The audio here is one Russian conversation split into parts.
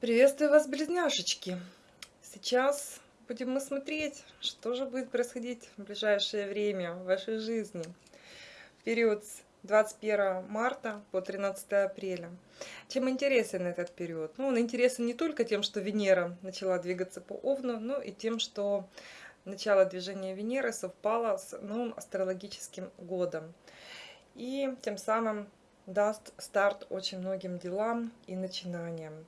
Приветствую вас, близняшечки! Сейчас будем мы смотреть, что же будет происходить в ближайшее время в вашей жизни. Период с 21 марта по 13 апреля. Чем интересен этот период? Ну, он интересен не только тем, что Венера начала двигаться по Овну, но и тем, что начало движения Венеры совпало с новым астрологическим годом. И тем самым даст старт очень многим делам и начинаниям.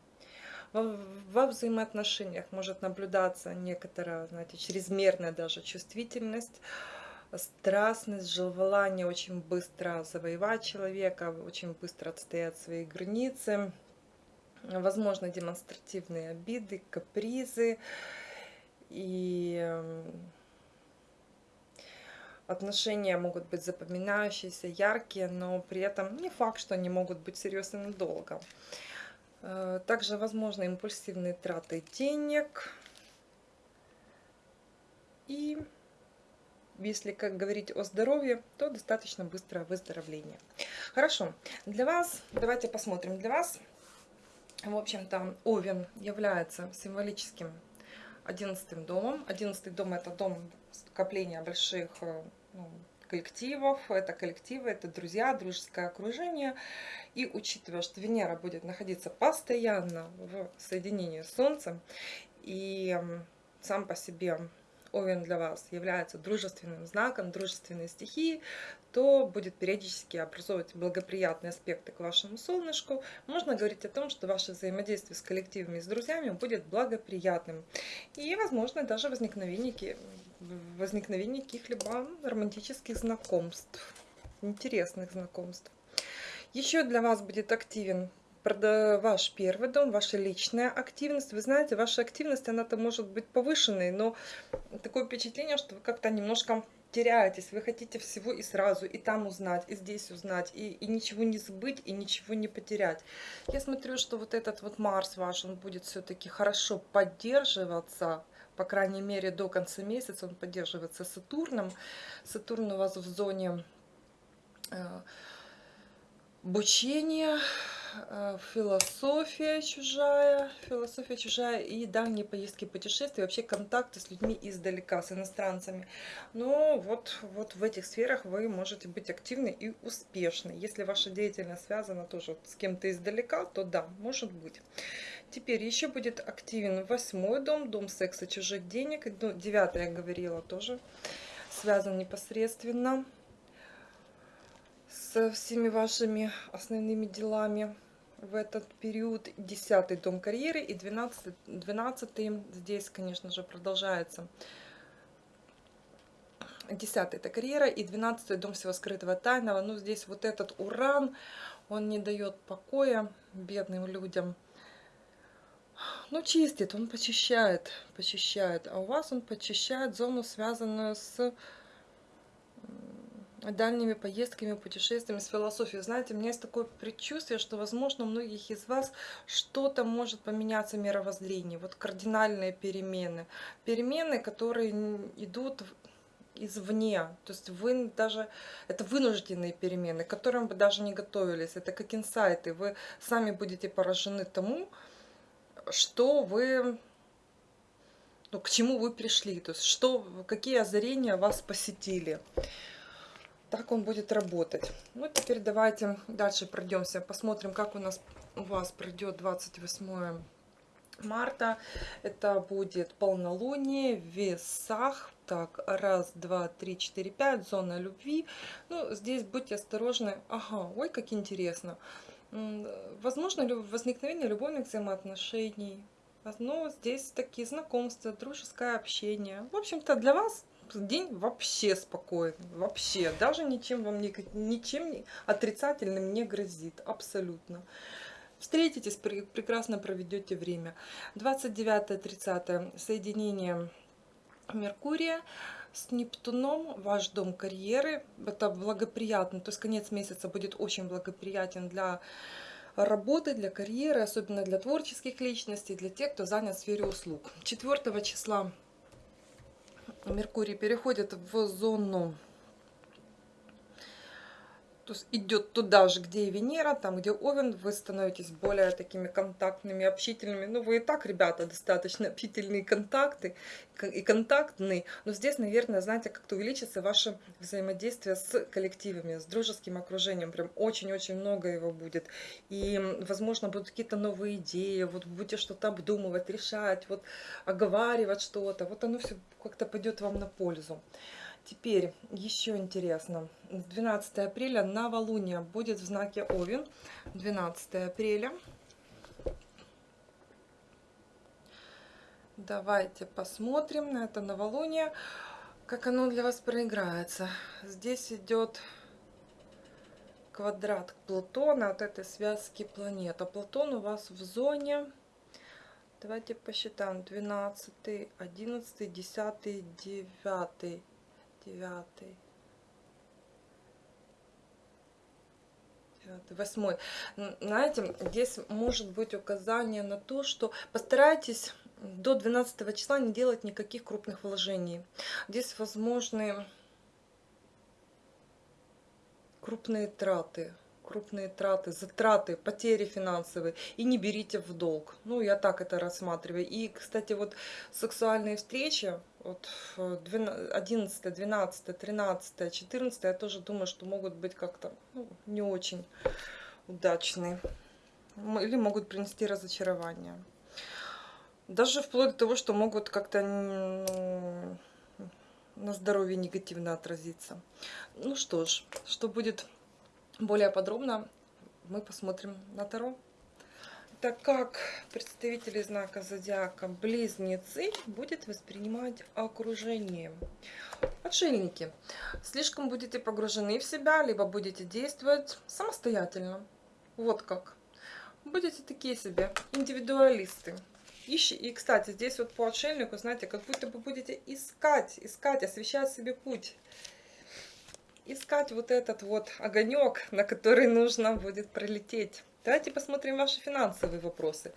Во, во взаимоотношениях может наблюдаться некоторая, знаете, чрезмерная даже чувствительность, страстность, желание очень быстро завоевать человека, очень быстро отстоять свои границы, возможно, демонстративные обиды, капризы и эм, отношения могут быть запоминающиеся, яркие, но при этом не факт, что они могут быть серьезными долго. Э, также возможны импульсивные траты денег и если как говорить о здоровье, то достаточно быстрое выздоровление. Хорошо, для вас, давайте посмотрим, для вас, в общем-то, Овен является символическим одиннадцатым домом. Одиннадцатый дом это дом скопления больших э, ну, коллективов, это коллективы, это друзья, дружеское окружение. И учитывая, что Венера будет находиться постоянно в соединении с Солнцем, и сам по себе Овен для вас является дружественным знаком, дружественной стихии, то будет периодически образовывать благоприятные аспекты к вашему солнышку. Можно говорить о том, что ваше взаимодействие с коллективами и с друзьями будет благоприятным. И, возможно, даже возникновение, возникновение каких-либо романтических знакомств, интересных знакомств. Еще для вас будет активен ваш первый дом, ваша личная активность. Вы знаете, ваша активность, она-то может быть повышенной, но такое впечатление, что вы как-то немножко теряетесь, вы хотите всего и сразу, и там узнать, и здесь узнать, и, и ничего не забыть, и ничего не потерять. Я смотрю, что вот этот вот Марс ваш, он будет все-таки хорошо поддерживаться, по крайней мере, до конца месяца он поддерживается Сатурном. Сатурн у вас в зоне э, обучения, философия чужая, философия чужая и дальние поездки, путешествия, вообще контакты с людьми издалека, с иностранцами. Но вот, вот в этих сферах вы можете быть активны и успешны. Если ваша деятельность связана тоже с кем-то издалека, то да, может быть. Теперь еще будет активен восьмой дом, дом секса, чужих денег. Ну, девятый, я говорила, тоже связан непосредственно со всеми вашими основными делами в этот период. Десятый дом карьеры и двенадцатый, двенадцатый здесь, конечно же, продолжается. Десятый это карьера и двенадцатый дом всего скрытого тайного. Ну, здесь вот этот уран, он не дает покоя бедным людям. Ну, чистит, он почищает, почищает. А у вас он почищает зону, связанную с дальними поездками, путешествиями, с философией. Знаете, у меня есть такое предчувствие, что, возможно, у многих из вас что-то может поменяться в мировоззрении. Вот кардинальные перемены. Перемены, которые идут извне. То есть вы даже, это вынужденные перемены, к которым вы даже не готовились. Это как инсайты. Вы сами будете поражены тому, что вы ну, к чему вы пришли, то есть что, какие озарения вас посетили так он будет работать. Ну, теперь давайте дальше пройдемся, посмотрим, как у нас у вас пройдет 28 марта. Это будет полнолуние в весах. Так, раз, два, три, четыре, пять, зона любви. Ну, здесь будьте осторожны. Ага, ой, как интересно. Возможно, возникновение любовных взаимоотношений. Но здесь такие знакомства, дружеское общение. В общем-то, для вас день вообще спокойный, вообще, даже ничем вам не, ничем отрицательным не грозит, абсолютно. Встретитесь, прекрасно проведете время. 29-30 соединение Меркурия с Нептуном, ваш дом карьеры, это благоприятно, то есть конец месяца будет очень благоприятен для работы, для карьеры, особенно для творческих личностей, для тех, кто занят в сфере услуг. 4 числа Меркурий переходит в зону идет туда же, где и Венера, там, где Овен, вы становитесь более такими контактными, общительными. Ну, вы и так, ребята, достаточно общительные контакты и контактные. Но здесь, наверное, знаете, как-то увеличится ваше взаимодействие с коллективами, с дружеским окружением. Прям очень-очень много его будет. И, возможно, будут какие-то новые идеи, вот будете что-то обдумывать, решать, вот оговаривать что-то. Вот оно все как-то пойдет вам на пользу. Теперь еще интересно. 12 апреля новолуние будет в знаке Овен. 12 апреля. Давайте посмотрим на это новолуние, как оно для вас проиграется. Здесь идет квадрат Плутона от этой связки планет. А Плутон у вас в зоне, давайте посчитаем, 12, 11, 10, 9 девятый, восьмой. Знаете, здесь может быть указание на то, что постарайтесь до 12 числа не делать никаких крупных вложений. Здесь возможны крупные траты крупные траты, затраты, потери финансовые. И не берите в долг. Ну, я так это рассматриваю. И, кстати, вот сексуальные встречи, вот 11, 12, 13, 14, я тоже думаю, что могут быть как-то ну, не очень удачные. Или могут принести разочарование. Даже вплоть до того, что могут как-то ну, на здоровье негативно отразиться. Ну что ж, что будет более подробно мы посмотрим на Таро. Так как представители знака зодиака близнецы будет воспринимать окружение. Отшельники. Слишком будете погружены в себя, либо будете действовать самостоятельно. Вот как. Будете такие себе индивидуалисты. Ищи. И, кстати, здесь вот по отшельнику, знаете, как будто бы будете искать, искать, освещать себе путь искать вот этот вот огонек, на который нужно будет пролететь. Давайте посмотрим ваши финансовые вопросы.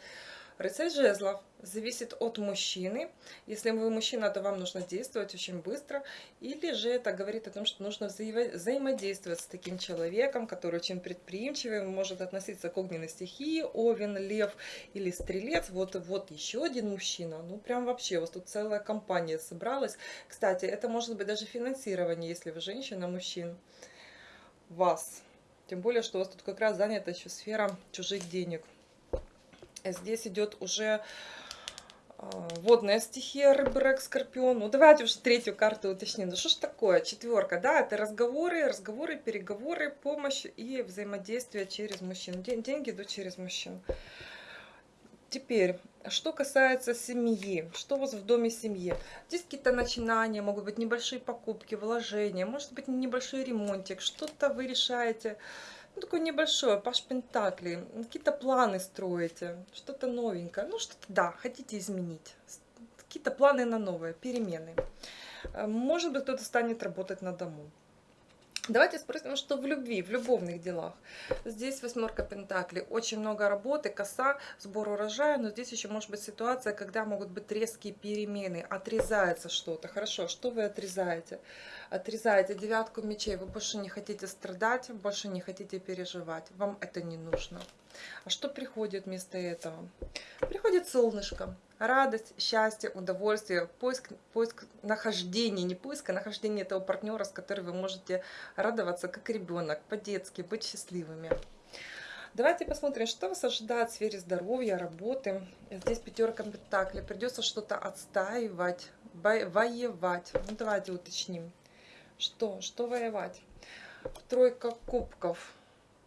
Рыцарь жезлов зависит от мужчины. Если вы мужчина, то вам нужно действовать очень быстро. Или же это говорит о том, что нужно взаимодействовать с таким человеком, который очень предприимчивый, может относиться к огненной стихии, овен, лев или стрелец. Вот, вот еще один мужчина. Ну, прям вообще, у вас тут целая компания собралась. Кстати, это может быть даже финансирование, если вы женщина, мужчин. Вас. Тем более, что у вас тут как раз занята еще сфера чужих денег. Здесь идет уже а, водная стихия, рыбы, рак, скорпион. Ну, давайте уже третью карту уточним. Ну, что ж такое? Четверка, да, это разговоры, разговоры, переговоры, помощь и взаимодействие через мужчин. Деньги идут через мужчин. Теперь, что касается семьи, что у вас в доме семьи? Здесь какие-то начинания, могут быть небольшие покупки, вложения, может быть небольшой ремонтик, что-то вы решаете ну, такое небольшое, Паш Пентакли, какие-то планы строите, что-то новенькое, ну, что-то, да, хотите изменить, какие-то планы на новое, перемены. Э, может быть, кто-то станет работать на дому. Давайте спросим, что в любви, в любовных делах. Здесь восьмерка пентаклей, очень много работы, коса, сбор урожая, но здесь еще может быть ситуация, когда могут быть резкие перемены, отрезается что-то. Хорошо, что вы отрезаете? Отрезаете девятку мечей, вы больше не хотите страдать, больше не хотите переживать, вам это не нужно. А что приходит вместо этого? Приходит солнышко, радость, счастье, удовольствие, поиск, поиск нахождения, не поиск, а нахождение этого партнера, с которым вы можете радоваться как ребенок, по-детски, быть счастливыми. Давайте посмотрим, что вас ожидает в сфере здоровья, работы. Здесь пятерка пентаклей. Придется что-то отстаивать, воевать. Ну, давайте уточним. Что? Что воевать? Тройка кубков.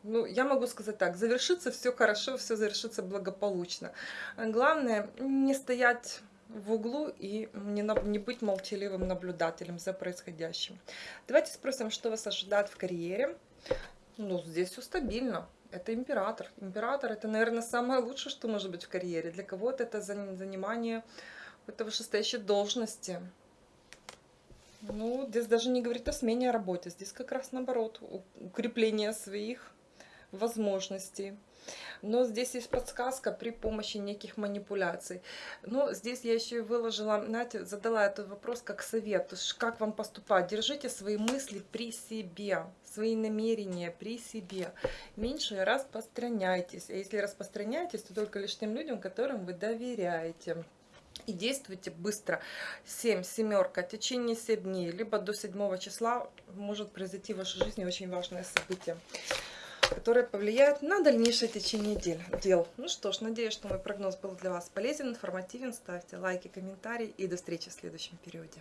Ну, я могу сказать так, завершится все хорошо, все завершится благополучно. Главное, не стоять в углу и не, не быть молчаливым наблюдателем за происходящим. Давайте спросим, что вас ожидает в карьере. Ну, здесь все стабильно. Это император. Император это, наверное, самое лучшее, что может быть в карьере. Для кого-то это занимание какой-то вышестоящей должности. Ну, здесь даже не говорит о смене работы. Здесь как раз наоборот, укрепление своих возможностей. Но здесь есть подсказка при помощи неких манипуляций. Но здесь я еще и выложила, знаете, задала этот вопрос как совет. Как вам поступать? Держите свои мысли при себе, свои намерения при себе. Меньше распространяйтесь. А если распространяетесь, то только лишь тем людям, которым вы доверяете и действуйте быстро. 7, семерка, течение 7 дней, либо до 7 числа может произойти в вашей жизни очень важное событие которое повлияет на дальнейшее течение дел. дел. Ну что ж, надеюсь, что мой прогноз был для вас полезен, информативен. Ставьте лайки, комментарии и до встречи в следующем периоде.